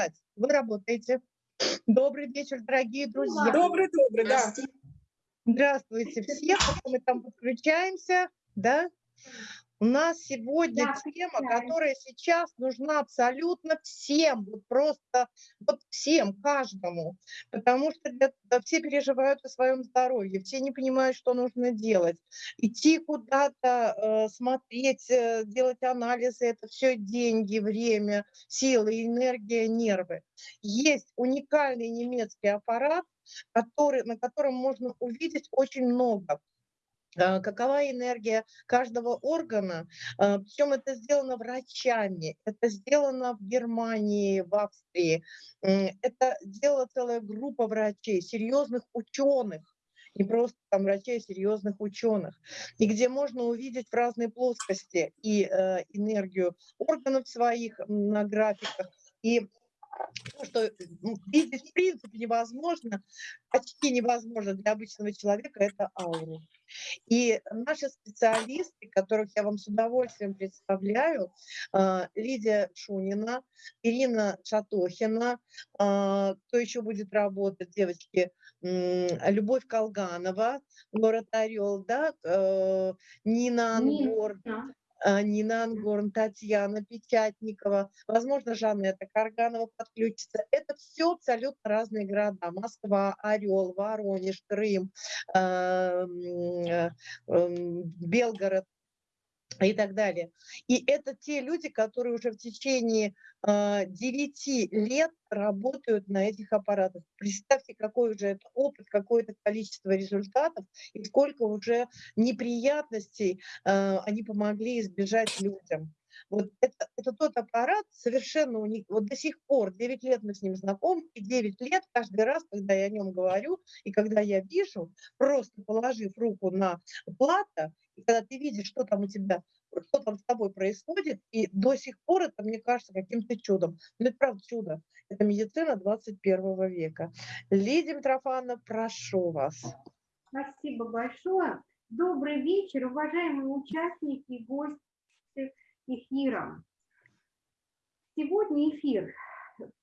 сказать, вы работаете. Добрый вечер, дорогие друзья. Добрый, добрый, да. Здравствуйте все, мы там подключаемся, да? У нас сегодня да, тема, которая сейчас нужна абсолютно всем, вот просто вот всем, каждому, потому что для, да, все переживают о своем здоровье, все не понимают, что нужно делать. Идти куда-то, э, смотреть, э, делать анализы, это все деньги, время, силы, энергия, нервы. Есть уникальный немецкий аппарат, который, на котором можно увидеть очень много какова энергия каждого органа. А, Причем это сделано врачами, это сделано в Германии, в Австрии. Это делала целая группа врачей, серьезных ученых, не просто там врачей, а серьезных ученых, и где можно увидеть в разной плоскости и э, энергию органов своих на графиках, и то, что видеть в принципе невозможно, почти невозможно для обычного человека, это ауру. И наши специалисты, которых я вам с удовольствием представляю, а, Лидия Шунина, Ирина Шатохина, а, кто еще будет работать, девочки, Любовь Колганова, город Орел, да, э, Нина Ангор, а, Нина Ангорн, Татьяна Печатникова, возможно, Жанна Карганова подключится. Это все абсолютно разные города. Москва, Орел, Воронеж, Крым, а, э, Белгород и так далее. И это те люди, которые уже в течение э, 9 лет работают на этих аппаратах. Представьте, какой уже это опыт, какое-то количество результатов и сколько уже неприятностей э, они помогли избежать людям. Вот это, это тот аппарат совершенно уник. Вот до сих пор, 9 лет мы с ним знакомы, и 9 лет каждый раз, когда я о нем говорю, и когда я вижу, просто положив руку на плата, и когда ты видишь, что там у тебя, что там с тобой происходит, и до сих пор это, мне кажется, каким-то чудом. Но это правда чудо. Это медицина 21 века. Лидия Митрофановна, прошу вас. Спасибо большое. Добрый вечер, уважаемые участники гости эфира. Сегодня эфир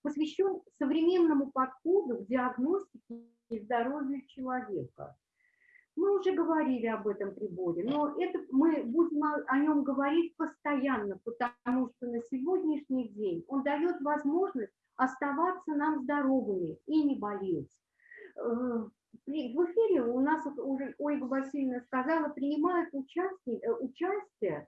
посвящен современному подходу к диагностике здоровья человека. Мы уже говорили об этом приборе, но это мы будем о нем говорить постоянно, потому что на сегодняшний день он дает возможность оставаться нам здоровыми и не болеть. Э, в эфире у нас уже Ольга Васильевна сказала, принимают участие, э, участие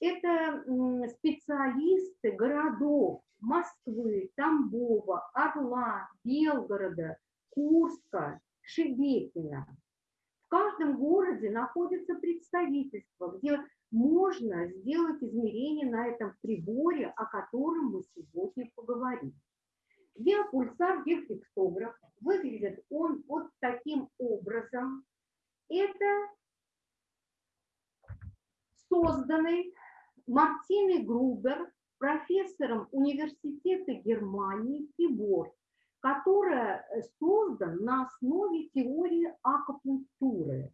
это специалисты городов Москвы, Тамбова, Орла, Белгорода, Курска, Шебекина. В каждом городе находится представительство, где можно сделать измерение на этом приборе, о котором мы сегодня поговорим. Диапульсар, диафлексограф, выглядит он вот таким образом. Это созданный Мартиной Грубер, профессором Университета Германии прибор, который создан на основе теории акупунктуры.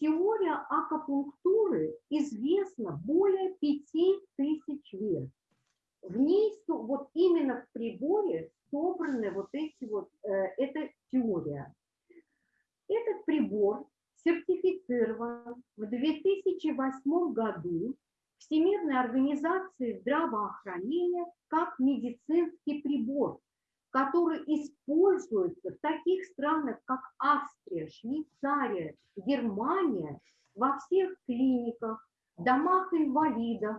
Теория акупунктуры известна более 5000 лет. В ней, вот именно в приборе собраны вот эти вот, э, эта теория. Этот прибор сертифицирован в 2008 году Всемирной организации здравоохранения как медицинский прибор, который используется в таких странах, как Австрия, Швейцария, Германия, во всех клиниках, домах инвалидов,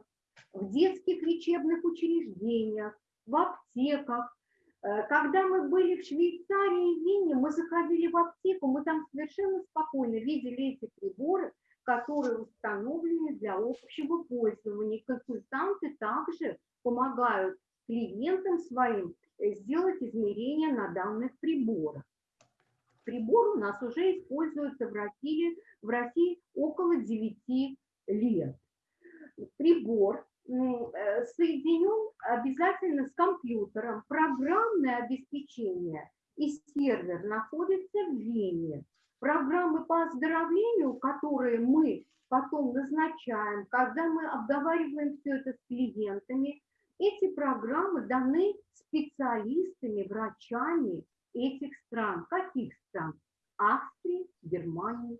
в детских лечебных учреждениях, в аптеках. Э, когда мы были в Швейцарии и Вене, мы заходили в аптеку, мы там совершенно спокойно видели эти приборы, которые установлены для общего пользования. Консультанты также помогают клиентам своим э, сделать измерения на данных приборах. Прибор у нас уже используется в России, в России около 9 лет. Прибор э, соединен обязательно с компьютером. Программное обеспечение и сервер находится в Вене. Программы по оздоровлению, которые мы потом назначаем, когда мы обговариваем все это с клиентами, Эти программы даны специалистами, врачами этих стран. Каких стран? Австрии, Германии,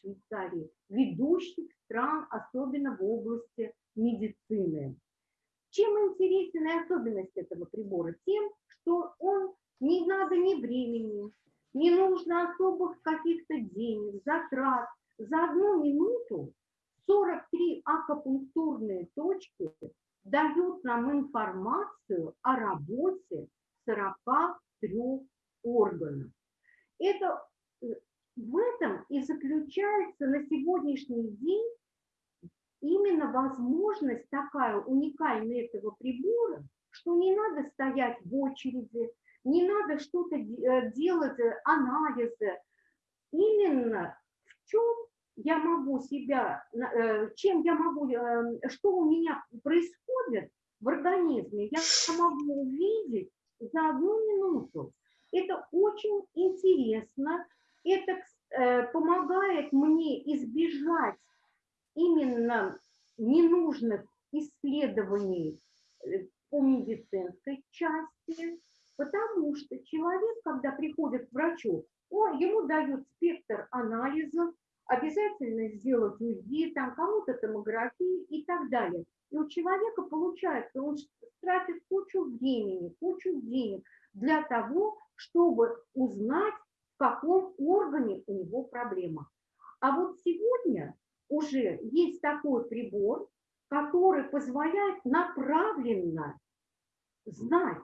Швейцарии. Ведущих стран, особенно в области медицины. Чем интересен и особенность этого прибора? Тем, что он не надо ни времени, не нужно особых каких-то денег, затрат. За одну минуту 43 акупунктурные точки дают нам информацию о работе 43 органов. Это, э, в этом и заключается на сегодняшний день именно возможность такая уникальная этого прибора, что не надо стоять в очереди, не надо что-то э, делать, э, анализы. Именно в чем я могу себя, э, чем я могу, что у меня происходит в организме, я могу увидеть за одну минуту. Это очень интересно, это помогает мне избежать именно ненужных исследований по медицинской части, Потому что человек, когда приходит к врачу, он, ему дают спектр анализов, обязательно сделать УЗИ, там кому-то томографии и так далее. И у человека получается, он тратит кучу времени, кучу денег для того, чтобы узнать, в каком органе у него проблема. А вот сегодня уже есть такой прибор, который позволяет направленно знать,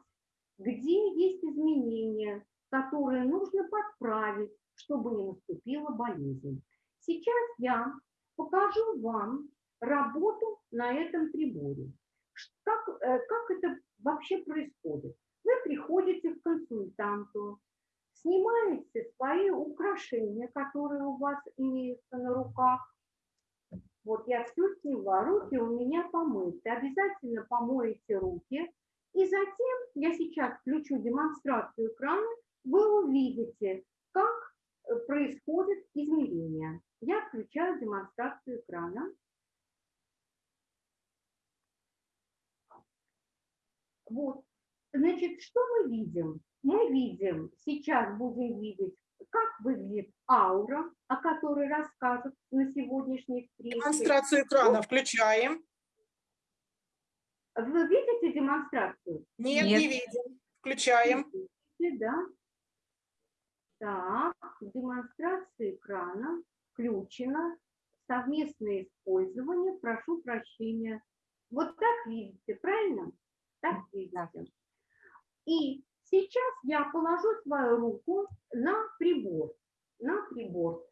где есть изменения, которые нужно подправить, чтобы не наступила болезнь. Сейчас я покажу вам работу на этом приборе. Как, э, как это вообще происходит? Вы приходите к консультанту, снимаете свои украшения, которые у вас имеются на руках. Вот я все сняла, руки у меня помыты. Обязательно помоете руки и затем я сейчас включу демонстрацию экрана, вы увидите, как э, происходит измерение. Я включаю демонстрацию экрана. Вот. Значит, что мы видим? Мы видим, сейчас будем видеть, как выглядит аура, о которой расскажут на сегодняшней встрече. Демонстрацию экрана включаем. Вы видите демонстрацию? Нет, Нет. не видим. Включаем. Да. Так, демонстрация экрана включена. Совместное использование. Прошу прощения. Вот так видите, правильно? Так видите. И сейчас я положу свою руку на прибор. На прибор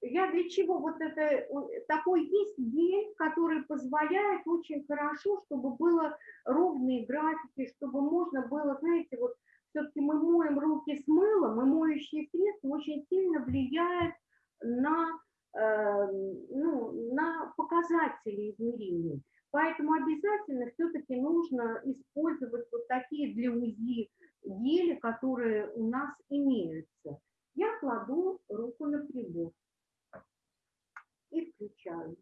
я для чего вот это, такой есть день, который позволяет очень хорошо, чтобы было ровные графики, чтобы можно было, знаете, вот все-таки мы моем руки с мылом, и моющие средства очень сильно влияют на, э, ну, на показатели измерений. Поэтому обязательно все-таки нужно использовать вот такие для УЗИ гели, которые у нас имеются. Я кладу руку на прибор и включаю.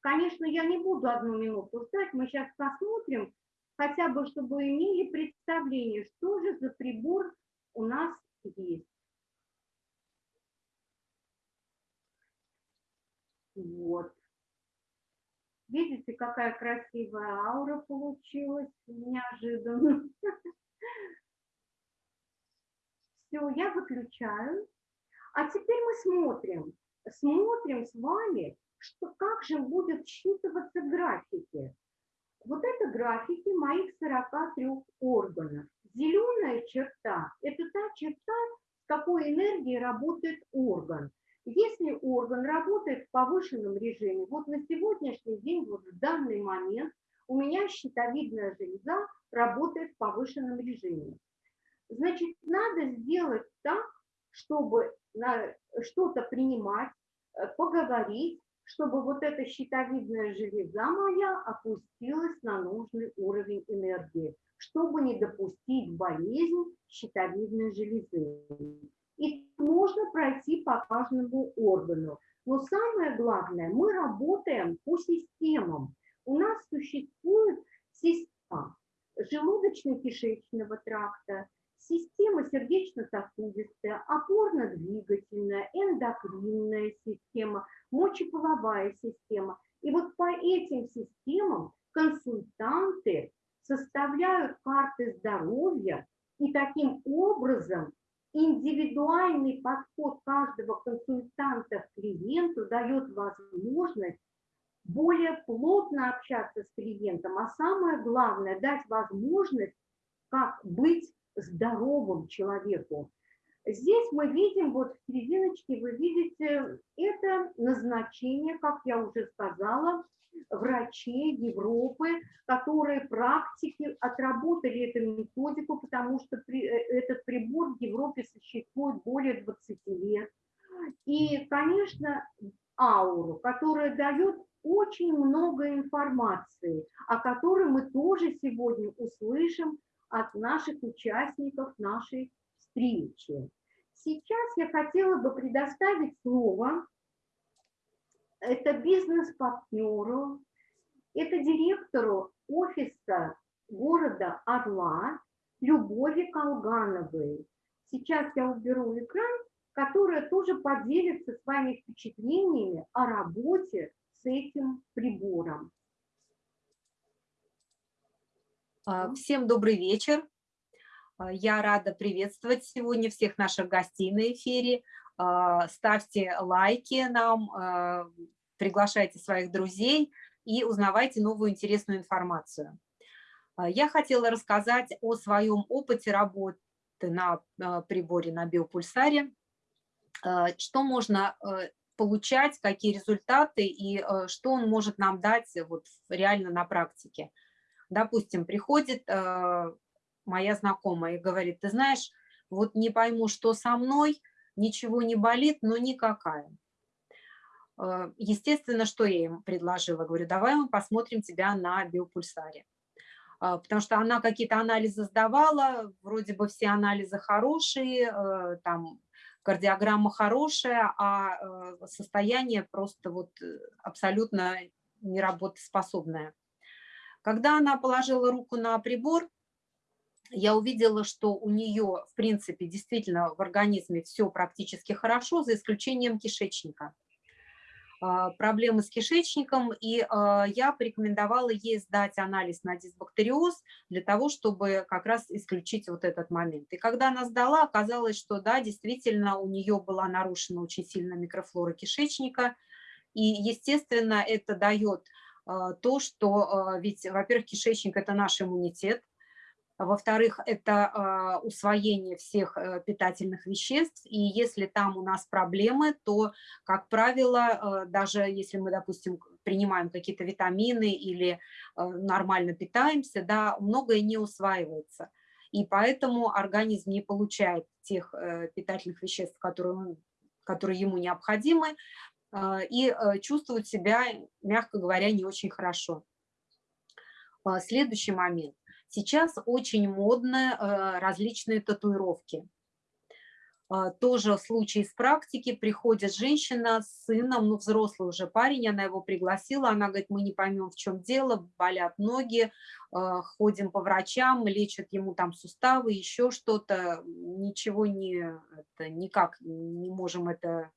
Конечно, я не буду одну минуту ждать, мы сейчас посмотрим, хотя бы, чтобы имели представление, что же за прибор у нас есть. Вот. Видите, какая красивая аура получилась неожиданно. Все, я выключаю. А теперь мы смотрим, смотрим с вами, что, как же будут считываться графики. Вот это графики моих 43 органов. Зеленая черта – это та черта, с какой энергией работает орган. Если орган работает в повышенном режиме, вот на сегодняшний день, вот в данный момент, у меня щитовидная железа работает в повышенном режиме. Значит, надо сделать так, чтобы что-то принимать, э, поговорить, чтобы вот эта щитовидная железа моя опустилась на нужный уровень энергии, чтобы не допустить болезнь щитовидной железы. И можно пройти по каждому органу. Но самое главное, мы работаем по системам. У нас существует система желудочно-кишечного тракта, система сердечно-сосудистая, опорно-двигательная, эндокринная система, мочеполовая система. И вот по этим системам консультанты составляют карты здоровья, и таким образом индивидуальный подход каждого консультанта к клиенту дает возможность более плотно общаться с клиентом, а самое главное, дать возможность, как быть здоровым человеку. Здесь мы видим, вот в серединочке вы видите, это назначение, как я уже сказала, врачей Европы, которые практики отработали эту методику, потому что при, э, этот прибор в Европе существует более 20 лет. И, конечно, ауру, которая дает очень много информации, о которой мы тоже сегодня услышим от наших участников нашей встречи. Сейчас я хотела бы предоставить слово это бизнес-партнеру, это директору офиса города Орла Любови Колгановой. Сейчас я уберу экран, которая тоже поделится с вами впечатлениями о работе этим прибором. А, всем добрый вечер. А, я рада приветствовать сегодня всех наших гостей на эфире. А, ставьте лайки нам, приглашайте своих друзей и узнавайте новую интересную информацию. Я хотела рассказать о своем опыте работы на приборе на биопульсаре, что можно получать, какие результаты и что он может нам дать вот реально на практике. Допустим, приходит моя знакомая и говорит, ты знаешь, вот не пойму, что со мной, ничего не болит, но никакая. Э, естественно, что я им предложила? Говорю, давай мы посмотрим тебя на биопульсаре. Э, потому что она какие-то анализы сдавала, вроде бы все анализы хорошие, э, там кардиограмма хорошая, а состояние просто вот абсолютно неработоспособное. Когда она положила руку на прибор, я увидела, что у нее, в принципе, действительно в организме все практически хорошо, за исключением кишечника. А, проблемы с кишечником, и а, я порекомендовала ей сдать анализ на дисбактериоз для того, чтобы как раз исключить вот этот момент. И когда она сдала, оказалось, что да, действительно у нее была нарушена очень сильно микрофлора кишечника, и, естественно, это дает а, то, что ведь, во-первых, кишечник – это наш иммунитет, во-вторых, это а, усвоение всех э, питательных веществ, и если там у нас проблемы, то, как правило, э, даже если мы, допустим, принимаем какие-то витамины или э, нормально питаемся, да, многое не усваивается. И поэтому организм не получает тех питательных веществ, которые, он, которые ему необходимы, и чувствует себя, мягко говоря, не очень хорошо. Следующий момент. Сейчас очень модны э, различные татуировки. А, тоже случай из практики, приходит женщина с сыном, ну взрослый уже парень, она его пригласила, она говорит, мы не поймем, в чем дело, болят ноги, а, ходим по врачам, лечат ему там суставы, еще что-то, ничего не, это, никак не можем это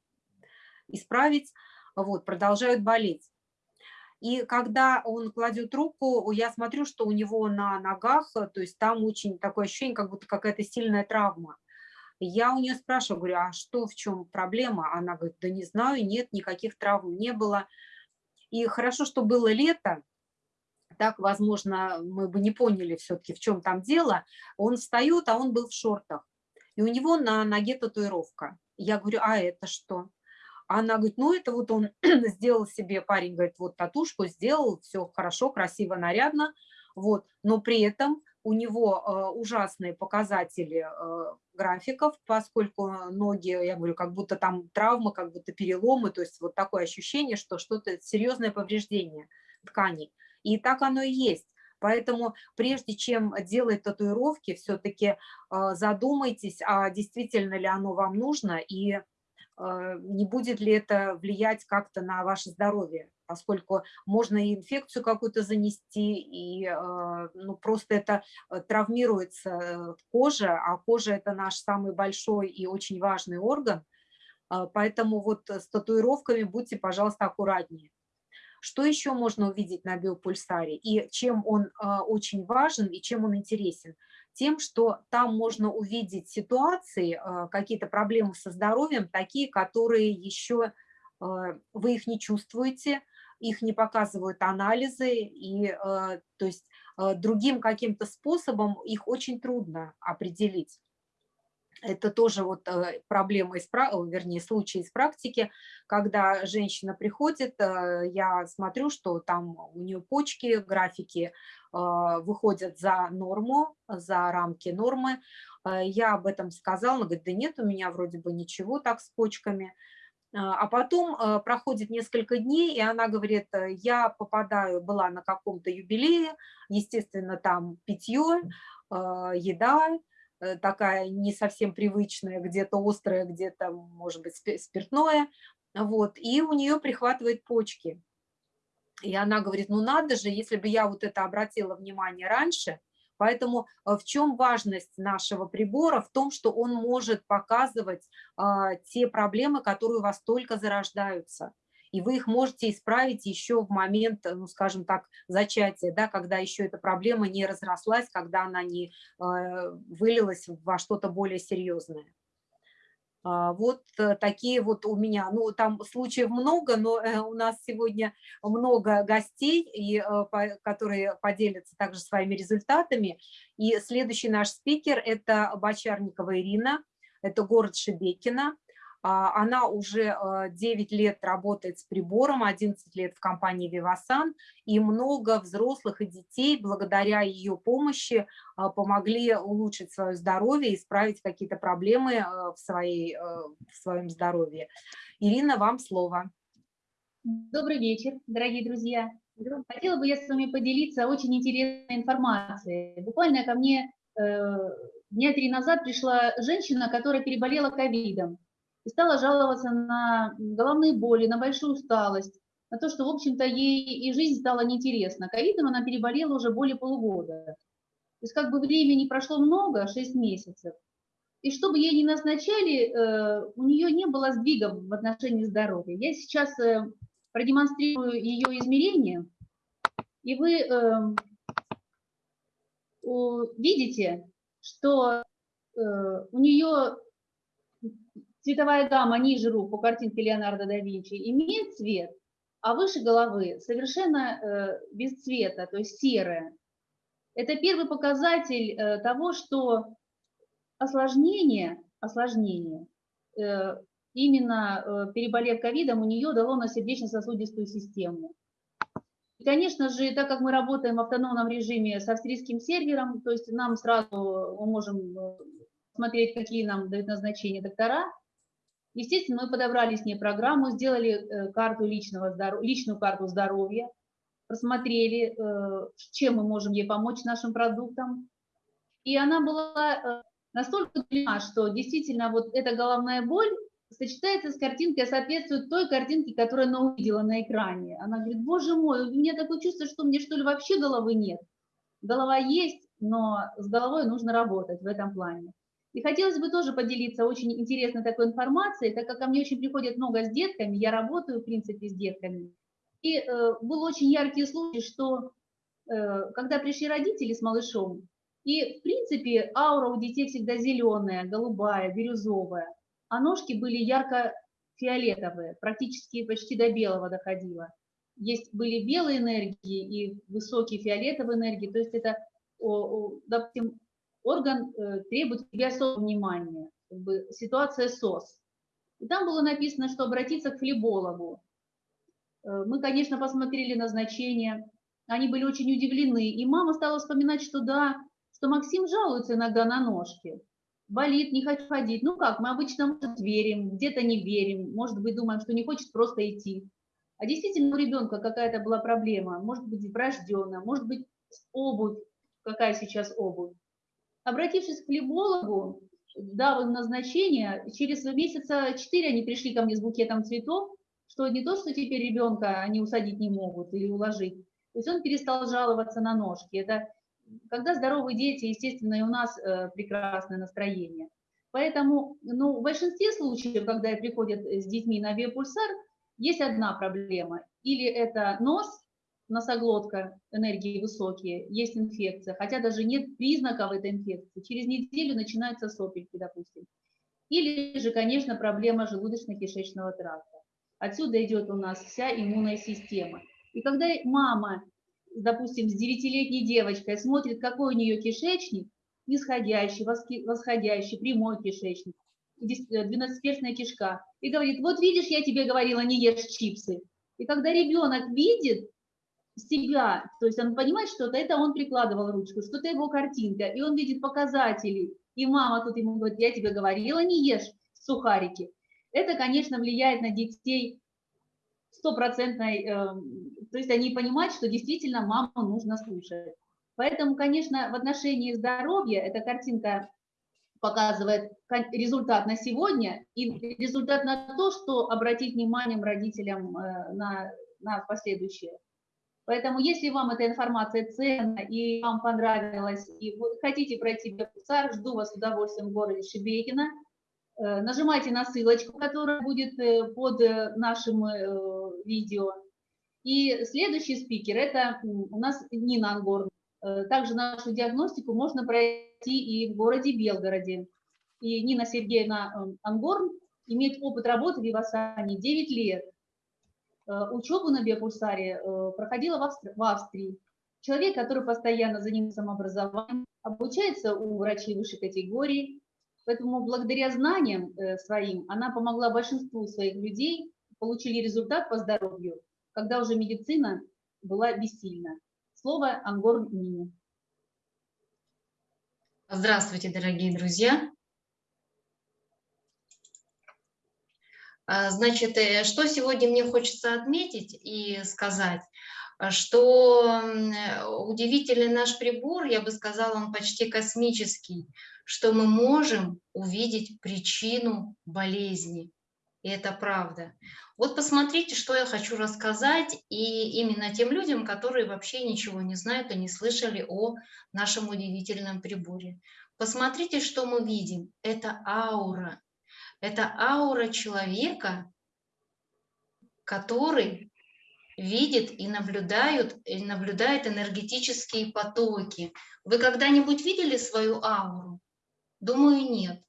исправить, вот, продолжают болеть. И когда он кладет руку, я смотрю, что у него на ногах, э, то есть там очень такое ощущение, как будто какая-то сильная травма. Я у нее спрашиваю, говорю, а что, в чем проблема? Она говорит, да не знаю, нет, никаких травм не было. И хорошо, что было лето, так, возможно, мы бы не поняли все-таки, в чем там дело. Он встает, а он был в шортах. И у него на ноге татуировка. Я говорю, а это что? Она говорит, ну это вот он сделал себе, парень говорит, вот татушку сделал, все хорошо, красиво, нарядно, вот, но при этом у него э, ужасные показатели э, графиков, поскольку ноги, я говорю, как будто там травма, как будто переломы, то есть вот такое ощущение, что что-то серьезное повреждение тканей. И так оно и есть. Поэтому прежде чем делать татуировки, все-таки задумайтесь, а действительно ли оно вам нужно и не будет ли это влиять как-то на ваше здоровье поскольку можно и инфекцию какую-то занести, и э, ну, просто это э, травмируется э, кожа, а кожа – это наш самый большой и очень важный орган, поэтому вот с татуировками будьте, пожалуйста, аккуратнее. Что еще можно увидеть на биопульсаре и чем он очень важен и чем он интересен? Тем, что там можно увидеть ситуации, какие-то проблемы со здоровьем, такие, которые еще вы их не чувствуете, их не показывают анализы, и э, то есть э, другим каким-то способом их очень трудно определить. Это тоже вот э, проблема, из, вернее, случай из практики, когда женщина приходит, я смотрю, что там у нее почки, графики выходят за норму, за рамки нормы. Я об этом сказала, она говорит, да нет, у меня вроде бы ничего так с почками. А, потом проходит несколько дней, и она говорит, э, я попадаю, была на каком-то юбилее, естественно, там питье, еда, э, такая не совсем привычная, где-то острая, где-то, может быть, спиртное, вот, и у нее прихватывает почки. И она говорит, ну надо же, если бы я вот это обратила внимание раньше, Поэтому э, в чем важность нашего прибора? В том, что он может показывать а, те проблемы, которые у вас только зарождаются. И вы их можете исправить еще в момент, ну, скажем так, зачатия, да, когда еще эта проблема не разрослась, когда она не э, вылилась во что-то более серьезное. А, вот э, такие вот у меня, ну там случаев много, но э, у нас сегодня много гостей, и, э, которые поделятся также своими результатами. И следующий наш спикер – это Бочарникова Ирина, это город Шебекина. А, она уже 9 лет работает с прибором, 11 лет в компании Vivasan, и много взрослых и детей благодаря ее помощи а, помогли улучшить свое здоровье, исправить какие-то проблемы в, своей, в своем здоровье. Ирина, вам слово. Добрый вечер, дорогие друзья. Хотела бы я с вами поделиться очень интересной информацией. Буквально ко мне э, дня три назад пришла женщина, которая переболела ковидом и стала жаловаться на головные боли, на большую усталость, на то, что, в общем-то, ей и жизнь стала неинтересна. Ковидом она переболела уже более полугода. То есть как бы времени прошло много, 6 месяцев, и чтобы ей не назначали, э, у нее не было сдвига в отношении здоровья. Я сейчас э, продемонстрирую ее измерения, и вы э, видите, что у нее цветовая гамма ниже рук по картинке Леонардо да Винчи имеет цвет, а выше головы совершенно э, без цвета, то есть серая. Это первый показатель э, того, что осложнение, осложнение э, именно переболев ковидом, у нее дало на сердечно-сосудистую систему. И, конечно же, так как мы работаем в автономном режиме с австрийским сервером, то есть нам сразу мы можем смотреть, какие нам дают назначения доктора, Естественно, мы подобрали с ней программу, сделали э, карту личного здоров... личную карту здоровья, просмотрели, э, чем мы можем ей помочь нашим продуктам. И она была э, настолько удивлена, что действительно вот эта головная боль сочетается с картинкой, соответствует той картинке, которую она увидела на экране. Она говорит, боже мой, у меня такое чувство, что мне что ли вообще головы нет. Голова есть, но с головой нужно работать в этом плане. И хотелось бы тоже поделиться очень интересной такой информацией, так как ко мне очень приходит много с детками, я работаю, в принципе, с детками. И э, был очень яркий случай, что э, когда пришли родители с малышом, и, в принципе, аура у детей всегда зеленая, голубая, бирюзовая, а ножки были ярко-фиолетовые, практически почти до белого доходило. Есть были белые энергии и высокие фиолетовые энергии, то есть это, допустим, орган э, требует к особого внимания, как бы ситуация СОС. И там было написано, что обратиться к флебологу. Э, мы, конечно, посмотрели назначение, они были очень удивлены, и мама стала вспоминать, что да, что Максим жалуется иногда на ножки, болит, не хочет ходить. Ну как, мы обычно, может, верим, где-то не верим, может быть, думаем, что не хочет просто идти. А действительно у ребенка какая-то была проблема, может быть, врожденная, может быть, обувь, какая сейчас обувь. Обратившись к флебологу, дав им назначение, через месяца четыре они пришли ко мне с букетом цветов, что не то, что теперь ребенка они усадить не могут или уложить. То есть он перестал жаловаться на ножки. Это когда здоровые дети, естественно, и у нас э, прекрасное настроение. Поэтому ну, в большинстве случаев, когда приходят с детьми на биопульсар, есть одна проблема. Или это нос, носоглотка, энергии высокие, есть инфекция, хотя даже нет признаков этой инфекции. Через неделю начинаются сопельки, допустим. Или же, конечно, проблема желудочно-кишечного тракта. Отсюда идет у нас вся иммунная система. И когда мама, допустим, с 9-летней девочкой смотрит, какой у нее кишечник, нисходящий, восходящий, прямой кишечник, 12-перстная кишка, и говорит, вот видишь, я тебе говорила, не ешь чипсы. И когда ребенок видит, себя, то есть он понимает что-то, это он прикладывал ручку, что-то его картинка, и он видит показатели, и мама тут ему говорит, я тебе говорила, не ешь сухарики. Это, конечно, влияет на детей стопроцентной, э, то есть они понимают, что действительно маму нужно слушать. Поэтому, конечно, в отношении здоровья эта картинка показывает результат на сегодня и результат на то, что обратить внимание родителям э, на, на последующее. Поэтому, если вам эта информация ценна и вам понравилась, и вы хотите пройти веб-цар, жду вас с удовольствием в городе Шебекино. Э, нажимайте на ссылочку, которая будет э, под э, нашим видео. И следующий спикер – это у нас Нина Ангорн. Также нашу диагностику можно пройти и в городе Белгороде. И Нина Сергеевна Ангорн имеет опыт работы в Вивасане 9 лет. Э, учебу на биопульсаре э, проходила в, в Австрии. Человек, который постоянно занимается самообразованием, обучается у врачей высшей категории. Поэтому благодаря знаниям э, своим она помогла большинству своих людей, получили результат по здоровью, когда уже медицина была бессильна. Слово Ангор Нине. Здравствуйте, дорогие друзья! Значит, э, что сегодня мне хочется отметить и сказать, а, что удивительный наш прибор, я бы сказала, он почти космический, что мы можем увидеть причину болезни. И это правда. Вот посмотрите, что я хочу рассказать, и именно тем людям, которые вообще ничего не знают и не слышали о нашем удивительном приборе. Посмотрите, что мы видим. Это аура, это аура человека, который видит и наблюдает, и наблюдает энергетические потоки. Вы когда-нибудь видели свою ауру? Думаю, нет.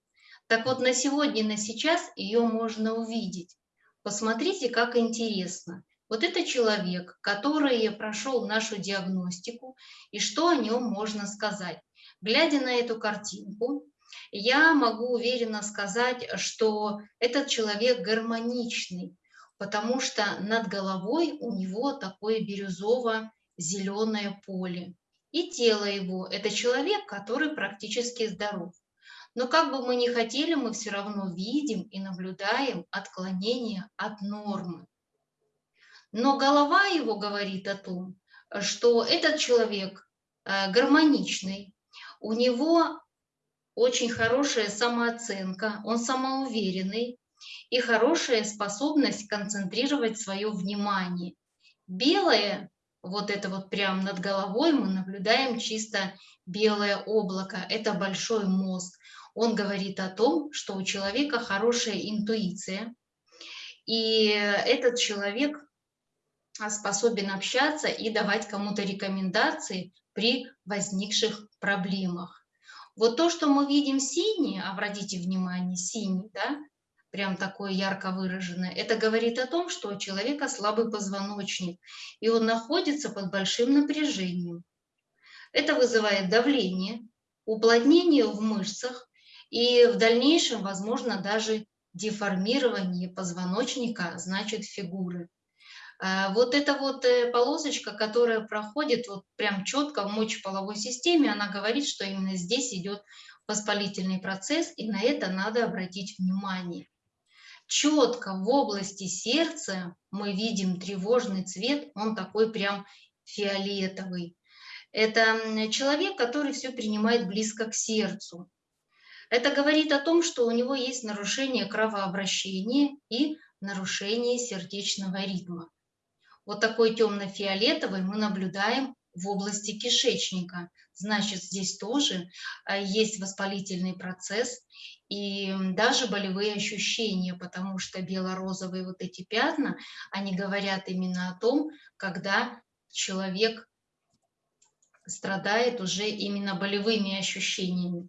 Так вот, на сегодня, на сейчас ее можно увидеть. Посмотрите, как интересно. Вот это человек, который прошел нашу диагностику, и что о нем можно сказать. Глядя на эту картинку, я могу уверенно сказать, что этот человек гармоничный, потому что над головой у него такое бирюзово-зеленое поле. И тело его – это человек, который практически здоров. Но как бы мы ни хотели, мы все равно видим и наблюдаем отклонение от нормы. Но голова его говорит о том, что этот человек э, гармоничный, у него очень хорошая самооценка, он самоуверенный и хорошая способность концентрировать свое внимание. Белое, вот это вот прямо над головой мы наблюдаем чисто белое облако, это большой мозг. Он говорит о том, что у человека хорошая интуиция, и этот человек способен общаться и давать кому-то рекомендации при возникших проблемах. Вот то, что мы видим синий, обратите внимание, синий, да, прям такое ярко выраженное, это говорит о том, что у человека слабый позвоночник, и он находится под большим напряжением. Это вызывает давление, уплотнение в мышцах и в дальнейшем, возможно, даже деформирование позвоночника, значит, фигуры. А, вот эта вот э, полосочка, которая проходит вот прям четко в мочеполовой системе, она говорит, что именно здесь идет воспалительный процесс, и на это надо обратить внимание. Четко в области сердца мы видим тревожный цвет, он такой прям фиолетовый. Это человек, который все принимает близко к сердцу. Это говорит о том, что у него есть нарушение кровообращения и нарушение сердечного ритма. Вот такой темно-фиолетовый мы наблюдаем в области кишечника. Значит, здесь тоже а, есть воспалительный процесс и даже болевые ощущения, потому что бело-розовые вот эти пятна, они говорят именно о том, когда человек страдает уже именно болевыми ощущениями.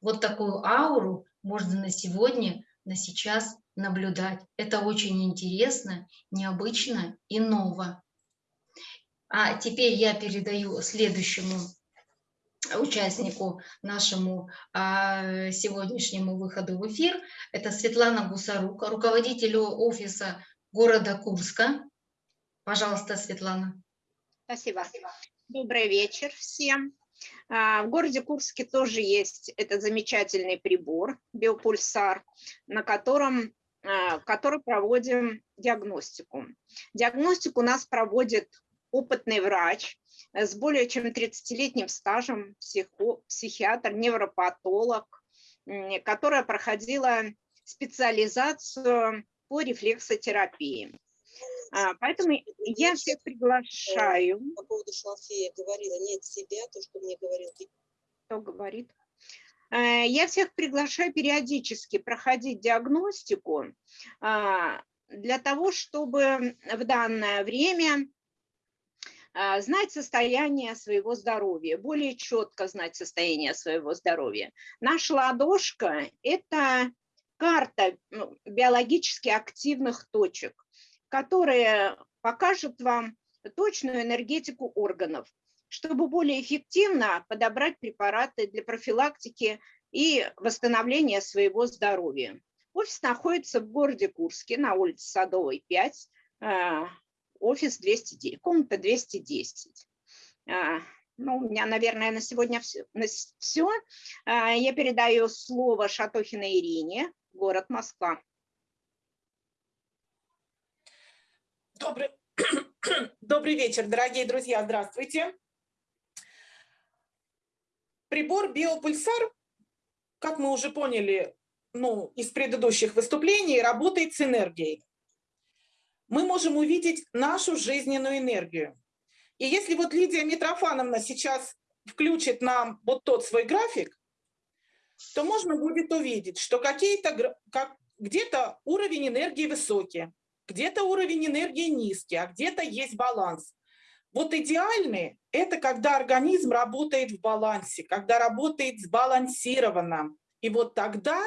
Вот такую ауру можно на сегодня, на сейчас наблюдать. Это очень интересно, необычно и ново. А теперь я передаю следующему участнику нашему а, сегодняшнему выходу в эфир. Это Светлана Гусарука, руководителю офиса города Курска. Пожалуйста, Светлана. Спасибо. Добрый вечер всем. А, В городе Курске тоже есть этот замечательный прибор биопульсар, на котором а, который проводим диагностику. Диагностику у нас проводит опытный врач с более чем 30-летним стажем, психо, психиатр, невропатолог, которая проходила специализацию по рефлексотерапии. А, Поэтому я всех приглашаю. по поводу шалфея говорила, нет себя, то, что мне говорил. Кто говорит? Э, Я всех приглашаю периодически проходить диагностику а, для того, чтобы в данное время а, знать состояние своего здоровья, более четко знать состояние своего здоровья. Наша ладошка – это карта ну, биологически активных точек, которая покажет вам точную энергетику органов, чтобы более эффективно подобрать препараты для профилактики и восстановления своего здоровья. Офис находится в городе Курске на улице Садовой, 5, офис 209, комната 210. А, Ну, у меня, наверное, на сегодня все. Я передаю слово Шатохиной Ирине, город Москва. Добрый, Добрый вечер, дорогие друзья, здравствуйте. Прибор биопульсар, как мы уже поняли ну, из предыдущих выступлений, работает с энергией. Мы можем увидеть нашу жизненную энергию. И если вот Лидия Митрофановна сейчас включит нам вот тот свой график, то можно будет увидеть, что как, где-то уровень энергии высокий, где-то уровень энергии низкий, а где-то есть баланс. Вот идеальный – это когда организм работает в балансе, когда работает сбалансированно. И вот тогда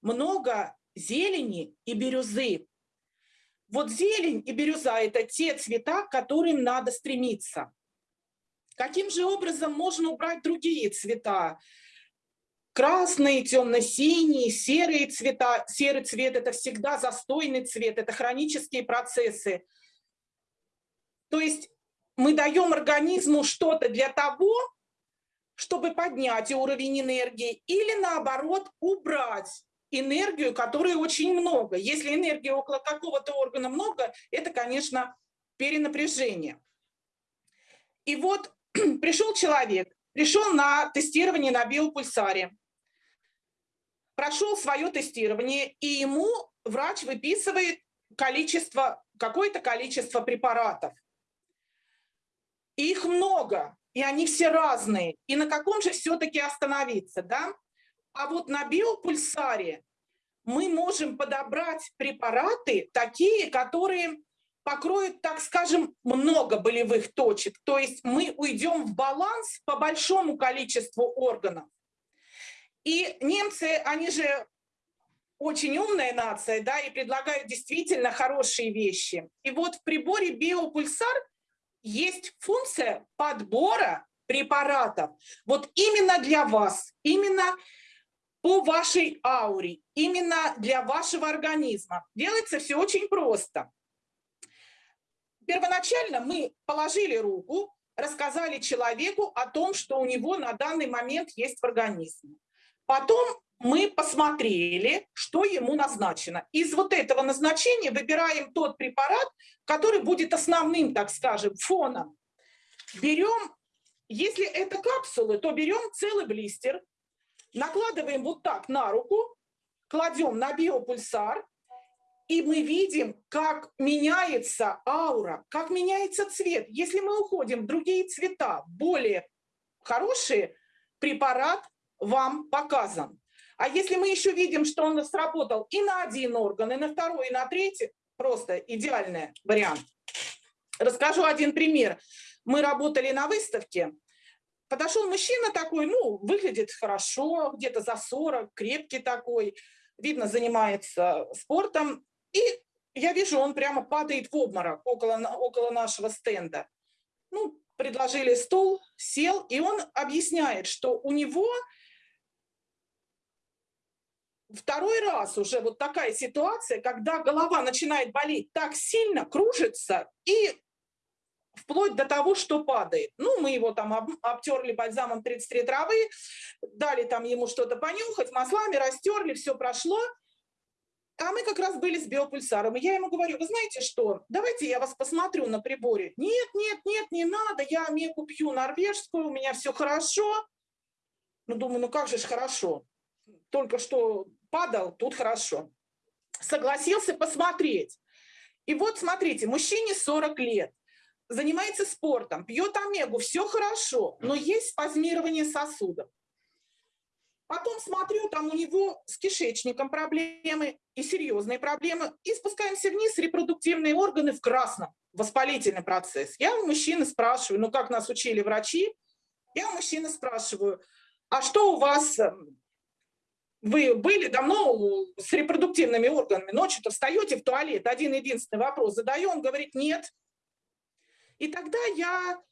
много зелени и бирюзы. Вот зелень и бирюза – это те цвета, к которым надо стремиться. Каким же образом можно убрать другие цвета? красные, темно-синие, серые цвета. Серый цвет – это всегда застойный цвет, это хронические процессы. То есть мы даем организму что-то для того, чтобы поднять уровень энергии, или наоборот убрать энергию, которой очень много. Если энергии около какого-то органа много, это, конечно, перенапряжение. И вот пришел человек, пришел на тестирование на биопульсаре прошел свое тестирование, и ему врач выписывает количество, какое-то количество препаратов. И их много, и они все разные. И на каком же все-таки остановиться, да? А вот на биопульсаре мы можем подобрать препараты такие, которые покроют, так скажем, много болевых точек. То есть мы уйдем в баланс по большому количеству органов. И немцы, они же очень умная нация, да, и предлагают действительно хорошие вещи. И вот в приборе биопульсар есть функция подбора препаратов. Вот именно для вас, именно по вашей ауре, именно для вашего организма. Делается все очень просто. Первоначально мы положили руку, рассказали человеку о том, что у него на данный момент есть в организме. Потом мы посмотрели, что ему назначено. Из вот этого назначения выбираем тот препарат, который будет основным, так скажем, фоном. Берем Если это капсулы, то берем целый блистер, накладываем вот так на руку, кладем на биопульсар, и мы видим, как меняется аура, как меняется цвет. Если мы уходим в другие цвета, более хорошие, препарат вам показан. А если мы еще видим, что он сработал и на один орган, и на второй, и на третий, просто идеальный вариант. Расскажу один пример. Мы работали на выставке, подошел мужчина такой, ну, выглядит хорошо, где-то за 40, крепкий такой, видно, занимается спортом. И я вижу, он прямо падает в обморок около, около нашего стенда. Ну, предложили стул, сел, и он объясняет, что у него второй раз уже вот такая ситуация, когда голова начинает болеть так сильно, кружится и вплоть до того, что падает. Ну, мы его там об, обтерли бальзамом 33 травы, дали там ему что-то понюхать, маслами растерли, все прошло. А мы как раз были с биопульсаром, и я ему говорю, вы знаете что, давайте я вас посмотрю на приборе. Нет, нет, нет, не надо, я меку пью норвежскую, у меня все хорошо. Ну, думаю, ну как же ж хорошо. Только что падал, тут хорошо. Согласился посмотреть. И вот смотрите, мужчине 40 лет, занимается спортом, пьет омегу, все хорошо, но есть спазмирование сосудов. Потом смотрю, там у него с кишечником проблемы и серьезные проблемы. И спускаемся вниз, репродуктивные органы в красном, воспалительный процесс. Я у мужчины спрашиваю, ну как нас учили врачи, я у мужчины спрашиваю, а что у вас эм, вы были давно с репродуктивными органами, ночью-то встаете в туалет, один единственный вопрос задаю, он говорит нет. И тогда я,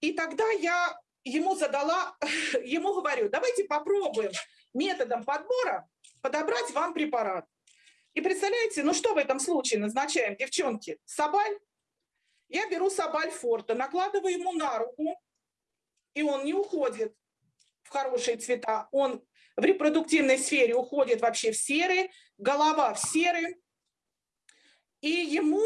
и тогда я ему задала, ему говорю, давайте попробуем методом подбора подобрать вам препарат. И представляете, ну что в этом случае назначаем, девчонки? Сабаль? Я беру сабаль форта, накладываю ему на руку, и он не уходит в хорошие цвета, он в репродуктивной сфере уходит вообще в серый, голова в серый, и ему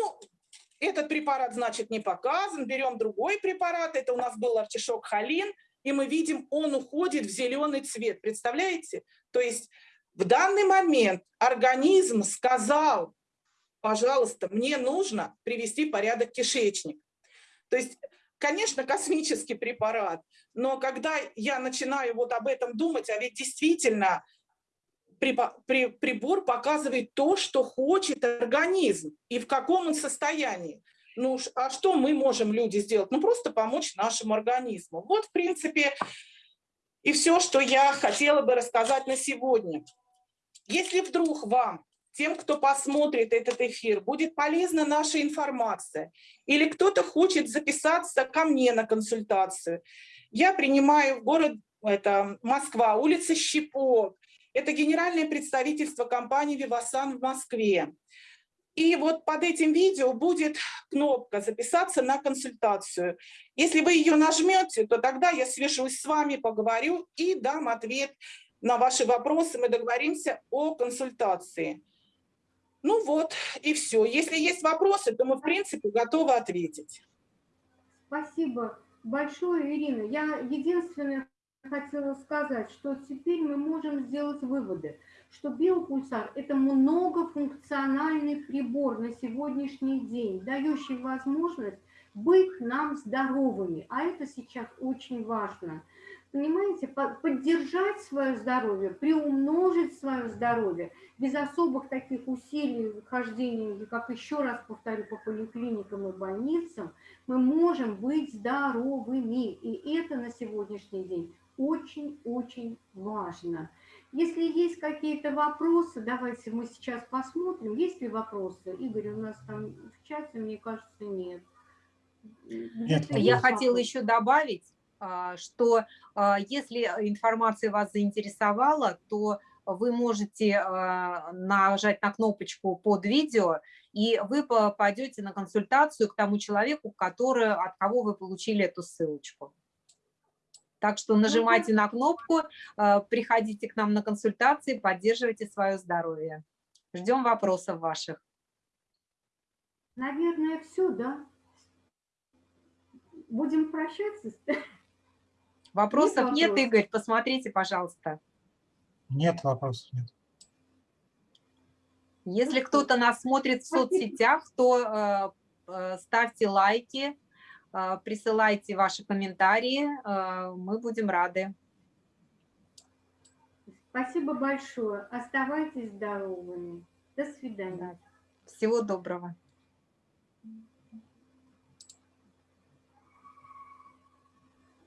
этот препарат, значит, не показан, берем другой препарат, это у нас был артишок холин, и мы видим, он уходит в зеленый цвет, представляете? То есть в данный момент организм сказал, пожалуйста, мне нужно привести порядок кишечник. То есть конечно, космический препарат, но когда я начинаю вот об этом думать, а ведь действительно прибор показывает то, что хочет организм и в каком он состоянии. Ну, а что мы можем, люди, сделать? Ну, просто помочь нашему организму. Вот, в принципе, и все, что я хотела бы рассказать на сегодня. Если вдруг вам тем, кто посмотрит этот эфир, будет полезна наша информация, или кто-то хочет записаться ко мне на консультацию, я принимаю в город это Москва, улица Щепок, это генеральное представительство компании «Вивасан» в Москве. И вот под этим видео будет кнопка «Записаться на консультацию». Если вы ее нажмете, то тогда я свяжусь с вами, поговорю и дам ответ на ваши вопросы. Мы договоримся о консультации. Ну вот, и все. Если есть вопросы, то мы, в принципе, готовы ответить. Спасибо большое, Ирина. Я единственное хотела сказать, что теперь мы можем сделать выводы, что биопульсар – это многофункциональный прибор на сегодняшний день, дающий возможность быть нам здоровыми, а это сейчас очень важно – понимаете, поддержать свое здоровье, приумножить свое здоровье без особых таких усилий, хождения, как еще раз повторю, по поликлиникам и больницам, мы можем быть здоровыми. И это на сегодняшний день очень-очень важно. Если есть какие-то вопросы, давайте мы сейчас посмотрим. Есть ли вопросы? Игорь, у нас там в чате, мне кажется, нет. Нет. Я хотела еще добавить, что а, если информация вас заинтересовала, то вы можете а, нажать на кнопочку под видео, и вы попадете на консультацию к тому человеку, который, от кого вы получили эту ссылочку. Так что нажимайте на кнопку, приходите к нам на консультации, поддерживайте свое здоровье. Ждем вопросов ваших. Наверное, все, да? будем прощаться. Вопросов нет, вопросов. Игорь? Посмотрите, пожалуйста. Нет вопросов, нет. Если кто-то нас смотрит в соцсетях, то э, э, ставьте лайки, э, присылайте ваши комментарии, э, мы будем рады. Спасибо большое. Оставайтесь здоровыми. До свидания. Всего доброго.